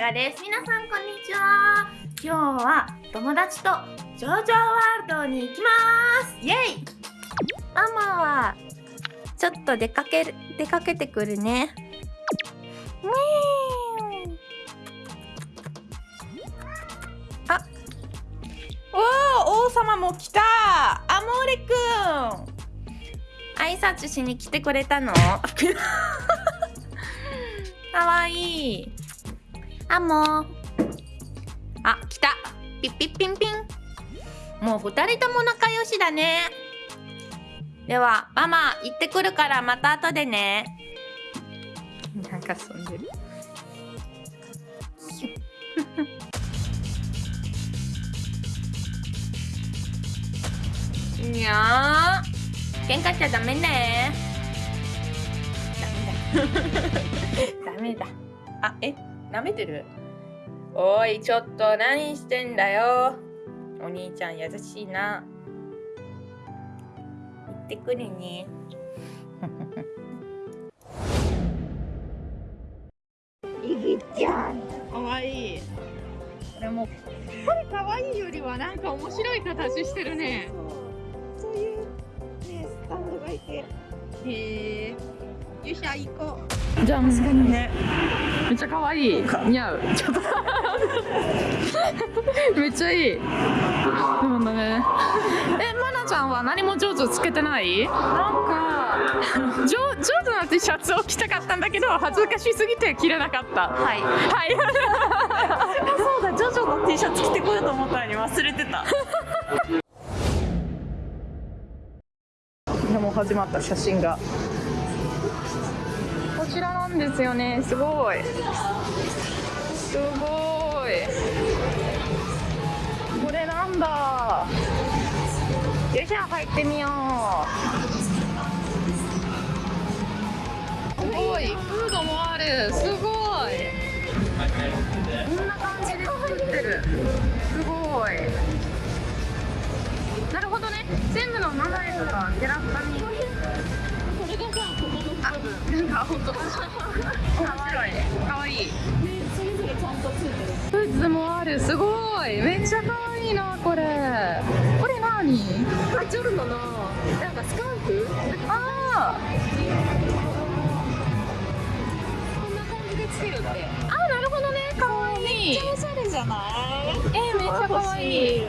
がです。皆さんこんにちは。今日は友達とジョジョワールドに行きます。イエイ。ママはちょっと出かける出かけてくるね。あおお王様も来た。アモーレくん挨拶しに来てくれたの？かわいい。あ、もう。あ、来た。ピッピッピンピン。もう二人とも仲良しだね。では、ママ、行ってくるからまた後でね。なんか遊んでる。いや喧嘩しちゃダメね ダメだ。あ、え、舐めてる？おい、ちょっと何してんだよ？お兄ちゃん優しいな。行ってくるね。いぎちゃん。かわいい。これも、これかわいいよりはなんか面白い形してるね。そういうね、スタンドがいて。へえ。よっしゃ行こう。じゃあ確かにね。めっちゃ可愛い。似合う。ちょっと。めっちゃいい。でもねえまなちゃんは何も上手つけてない？なんか。上上手な T シャツを着たかったんだけど恥ずかしすぎて着れなかった。はい。はい。そうだ。ジョジョの T シャツ着てこようと思ったのに忘れてた。でも始まった写真がちらなんですよね。すごい。すごい。これなんだ。よいしょ入ってみよう。すごい。フードもある。すごい。こんな感じで作ってる。すごい。なるほどね。全部の名前とかキャラクターになんか本当面白い可愛いねそれぞれちゃんとついてるグッズもあるすごいめっちゃ可愛いなこれ。これ何あジョルノのなんかスカーフ？ああこんな感じでつけるってあなるほどね。可愛い。めっちゃおしゃれじゃない。えー、めっちゃ可愛い。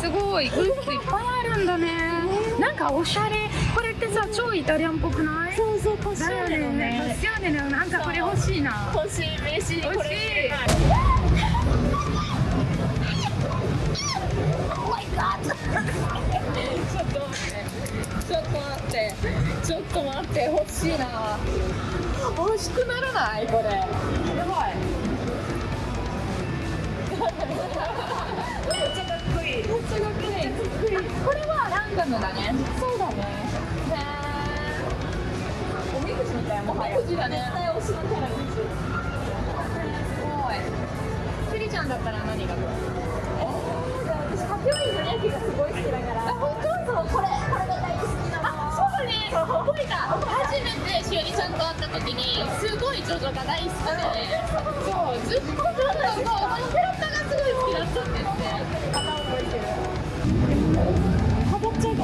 すごい。グッズいっぱいあるんだねなんかおしゃれ。これってさ超イタリアンっぽくない？そうそうパッションね。パッションね。なんかこれ欲しいな。欲しい。嬉しい。欲しい。ちょっと待ってちょっと待って欲しい。な欲しくならない。これはランダムだねそうだね。ねおみくじみたいもはやおみくじだね絶対推しのキャラにすごい。クリちゃんだったら何がえー、じゃあ私ハピョインのヤキがすごい好きだから。あ本当？そうこれ。これが大好きなの。あそうだね。覚えた。初めてしおりちゃんと会った時にすごいジョジョが大好きで。そうずっとジョジョのキャラクターがすごい好きだったんですね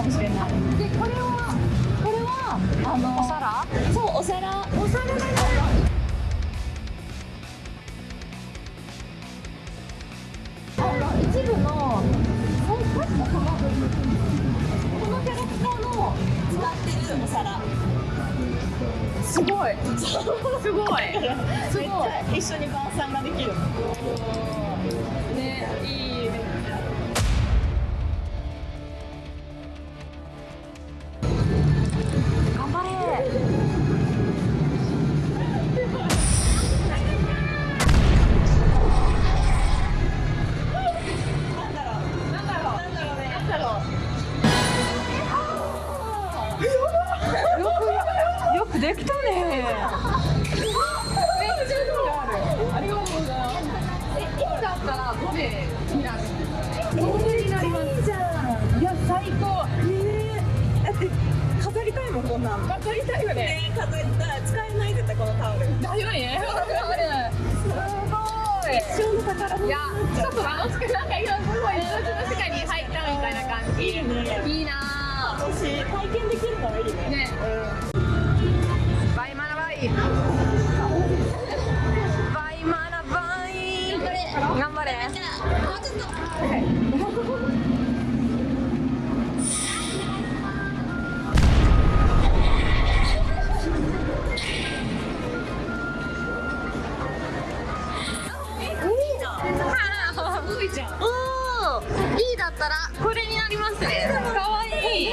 もしれない。でこれはこれはあのお皿？そうお皿。お皿だね一部のそう確かこのこのキャラクターの使ってるお皿。すごい。すごい。すごい。一緒に晩餐ができる。ねいい。頑できたね。めっちゃありがとうございますえいいだったらどれになるどれになります。いいじゃんいや最高ねだって飾りたいもんこんなん。わかりたいよね。ね飾りたい。使えない絶対このタオルだよねわかるいやちょっと楽しくなんかい数字の世界に入ったみたいな感じ。いいね。いいな。私体験できるのがいいね。ね。ババイマナバイ頑張れ。すごいじゃん。おーいいだったらこれになりますね。かわいい。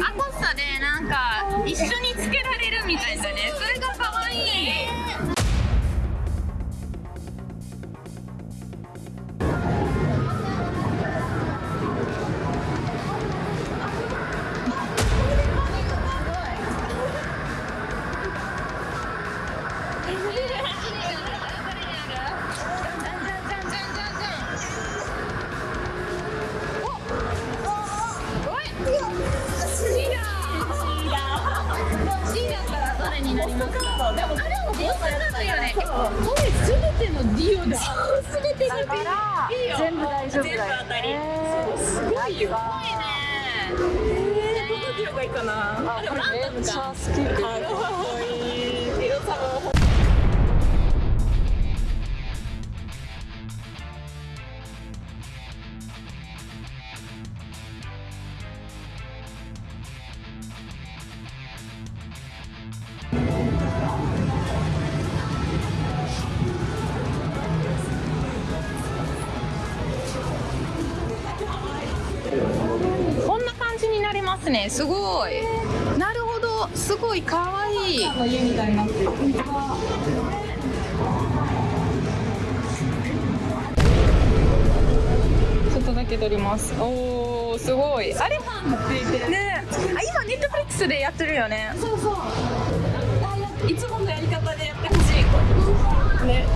アコスタでなんか一緒にれるみたいだね。それが全部大丈夫だよ当たり。すごいよね。えー、どのいいかな。あでもランダムかかね。すごい。なるほど。すごいかわい。いちょっとだけ撮ります。おおすごい。あれね。あ今ネットフリックスでやってるよね。そうそう。いつものやり方でやってほしい。ね。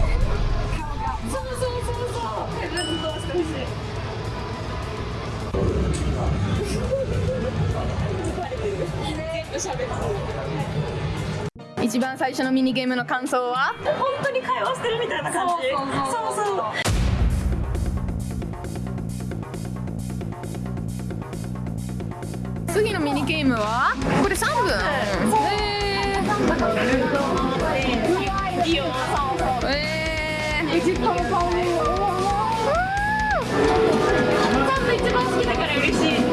一番最初のミニゲームの感想は？本当に会話してるみたいな感じ。そうそうそう。次のミニゲームは？これ3分。へいいよーえー実家の顔に多分一番好きだから嬉しい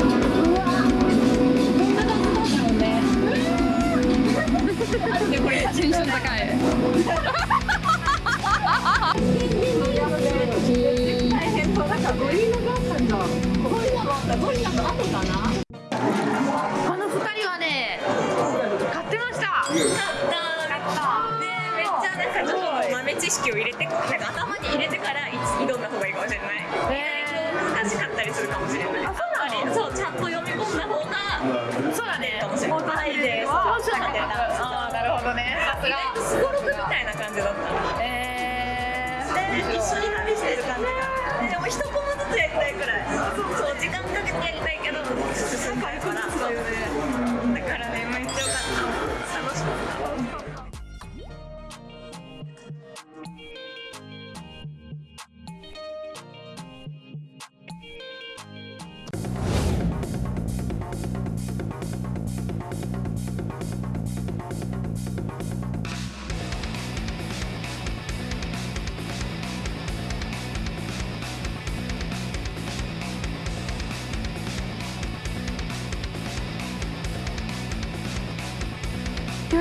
でこれテンション高い。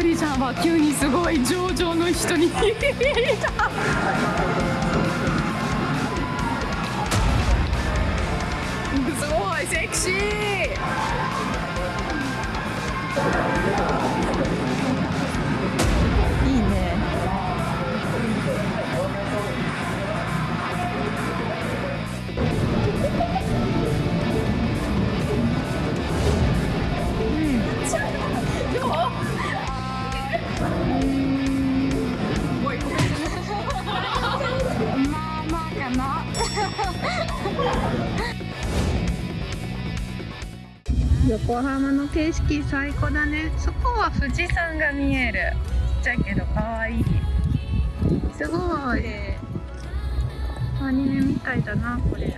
りちゃんは急にすごい上々の人に。すごいセクシー。横浜の景色最高だね。そこは富士山が見える。ちっちゃいけど可愛い。すごい。アニメみたいだなこれ